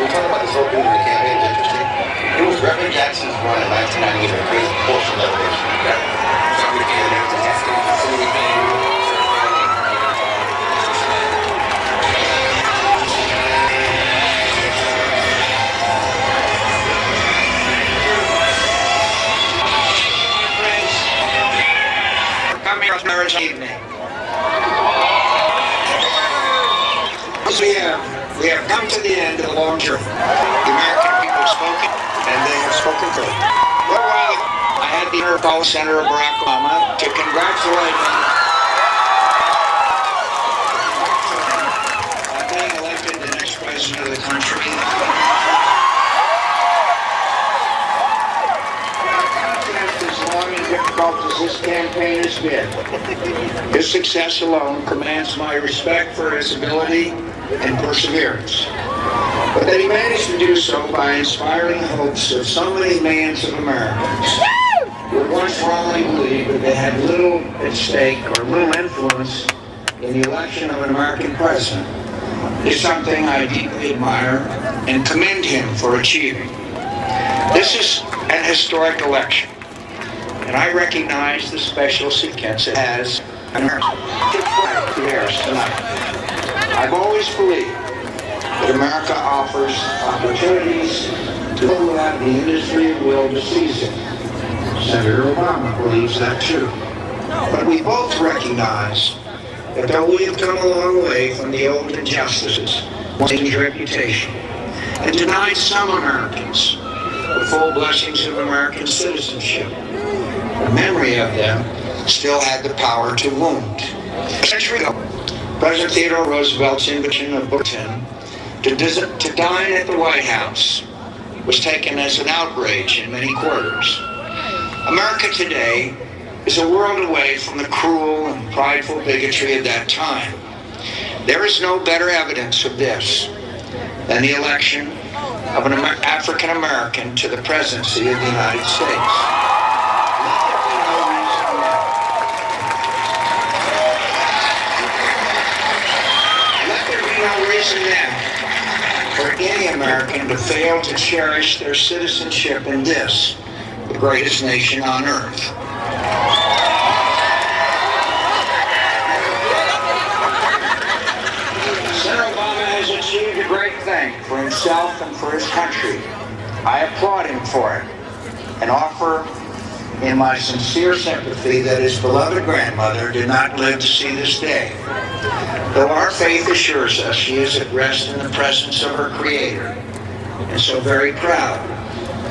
we talk about this whole thing in the campaign is interesting. It was Reverend Jackson's run in 1998 that created the portion revolution. Coming of Senator Barack Obama to congratulate him on being elected the next president of the country. As long and difficult as this campaign has been, his success alone commands my respect for his ability and perseverance. But that he managed to do so by inspiring the hopes of so many millions of Americans who once wrongly believed that they had little at stake or little influence in the election of an American president is something I deeply admire and commend him for achieving. This is an historic election, and I recognize the special significance it has in. I've always believed that America offers opportunities to who have the industry will to seize it. Senator Obama believes that too. But we both recognize that though we have come a long way from the old injustices, his reputation, and denied some Americans the full blessings of American citizenship, the memory of them still had the power to wound. A century ago, President Theodore Roosevelt's invitation of Booker T. Washington to, to dine at the White House was taken as an outrage in many quarters. America today is a world away from the cruel and prideful bigotry of that time. There is no better evidence of this than the election of an Amer- African American to the presidency of the United States. Let there be no reason now. For any American to fail to cherish their citizenship in this, the greatest nation on earth. Senator Obama has achieved a great thing for himself and for his country. I applaud him for it and offer in my sincere sympathy that his beloved grandmother did not live to see this day. Though our faith assures us she is at rest in the presence of her Creator, and so very proud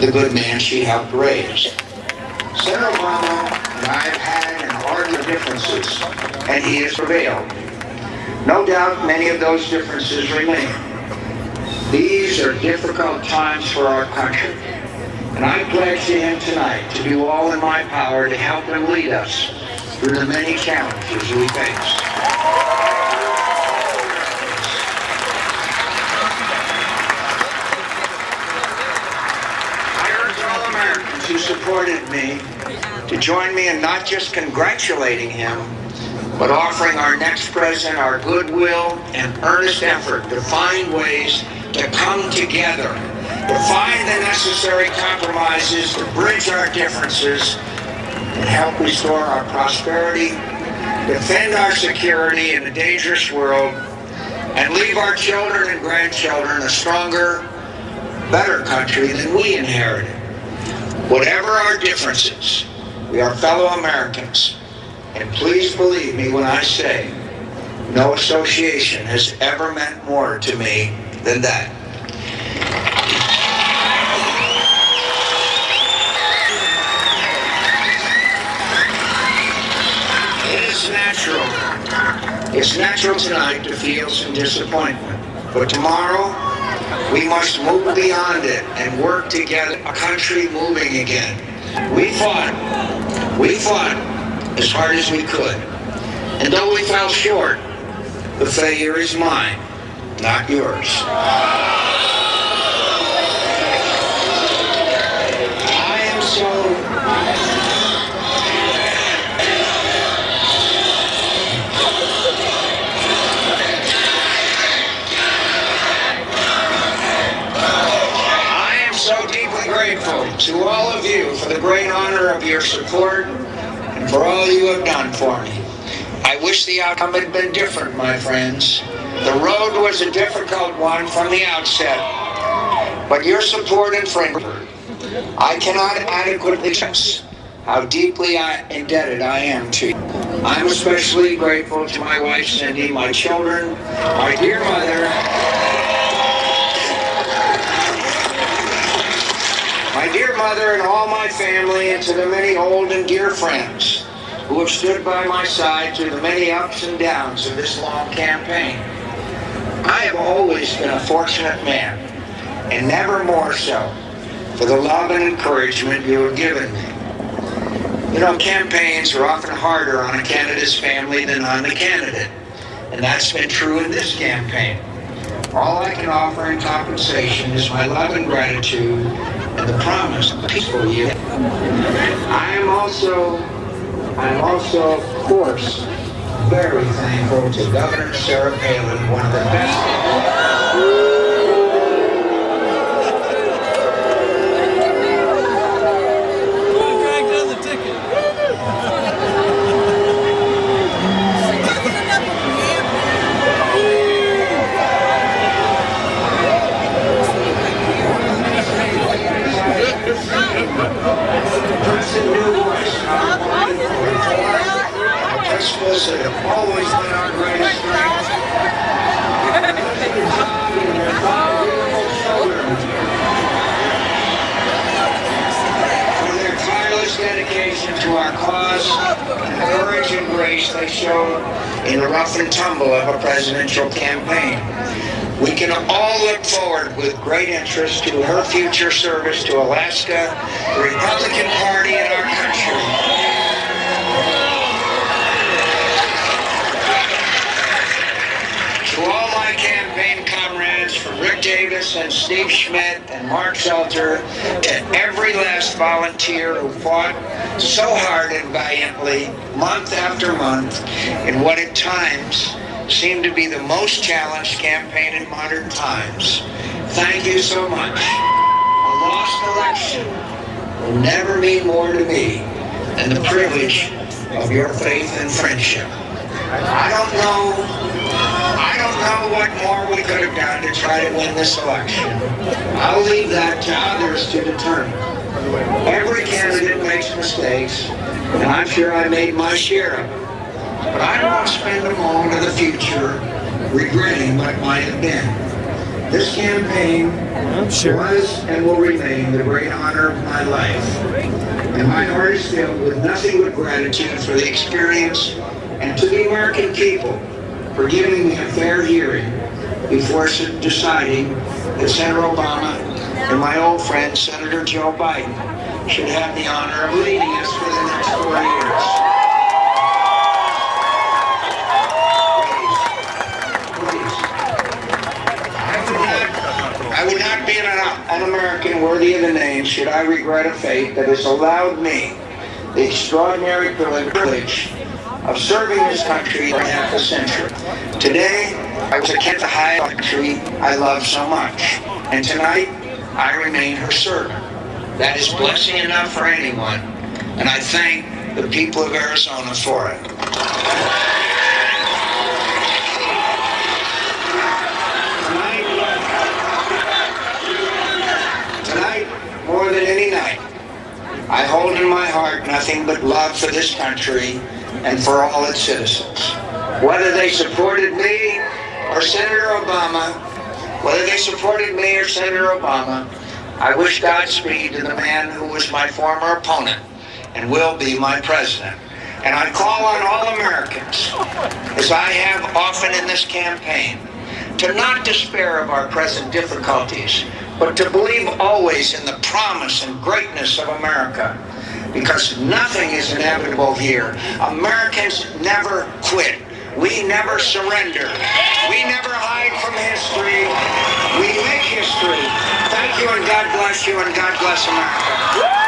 the good man she helped raise. Senator Obama and I have had and argue differences, and he has prevailed. No doubt many of those differences remain. These are difficult times for our country, and I pledge to him tonight to do all in my power to help him lead us through the many challenges we face. I urge all Americans who supported me to join me in not just congratulating him, but offering our next president our goodwill and earnest effort to find ways to come together, to find the necessary compromises, to bridge our differences, and help restore our prosperity, defend our security in a dangerous world, and leave our children and grandchildren a stronger, better country than we inherited. Whatever our differences, we are fellow Americans. And please believe me when I say, no association has ever meant more to me than that. It is natural. It's natural tonight to feel some disappointment. But tomorrow, we must move beyond it and work to get a country moving again. We fought. We fought as hard as we could. And though we fell short, the failure is mine, not yours. grateful to all of you for the great honor of your support and for all you have done for me. I wish the outcome had been different, my friends. The road was a difficult one from the outset, but your support and friendship, I cannot adequately express how deeply I, indebted I am to you. I'm especially grateful to my wife, Cindy, my children, my dear mother, mother and all my family, and to the many old and dear friends who have stood by my side through the many ups and downs of this long campaign. I have always been a fortunate man, and never more so, for the love and encouragement you have given me. You know, campaigns are often harder on a candidate's family than on the candidate. And that's been true in this campaign. All I can offer in compensation is my love and gratitude and the promise of a peaceful year. I am also, I am also, of course, very thankful to Governor Sarah Palin, one of the best. Always been our greatest strength. For their tireless dedication to our cause, and the courage and grace they showed in the rough and tumble of a presidential campaign. We can all look forward with great interest to her future service to Alaska, the Republican Party, and our country. To all my campaign from Rick Davis and Steve Schmidt and Mark Salter, to every last volunteer who fought so hard and valiantly, month after month, in what at times seemed to be the most challenged campaign in modern times. Thank you so much. A lost election will never mean more to me than the privilege of your faith and friendship. I don't know know what more we could have done to try to win this election. I'll leave that to others to determine. Every candidate makes mistakes, and I'm sure I made my share of them. But I don't want to spend a moment of the future regretting what might have been. This campaign was and will remain the great honor of my life. And my heart is filled with nothing but gratitude for the experience and to the American people for giving me a fair hearing before deciding that Senator Obama and my old friend Senator Joe Biden should have the honor of leading us for the next four years. Please, please. I would not- I would not be an, an American worthy of the name should I regret a fate that has allowed me the extraordinary privilege of serving this country for half a century. Today, I was a the high country I love so much. And tonight, I remain her servant. That is blessing enough for anyone. And I thank the people of Arizona for it. Tonight, tonight, more than any night, I hold in my heart nothing but love for this country and for all its citizens. Whether they supported me or Senator Obama, whether they supported me or Senator Obama, I wish Godspeed to the man who was my former opponent and will be my president. And I call on all Americans, as I have often in this campaign, to not despair of our present difficulties, but to believe always in the promise and greatness of America. Because nothing is inevitable here. Americans never quit. We never surrender. We never hide from history. We make history. Thank you and God bless you and God bless America.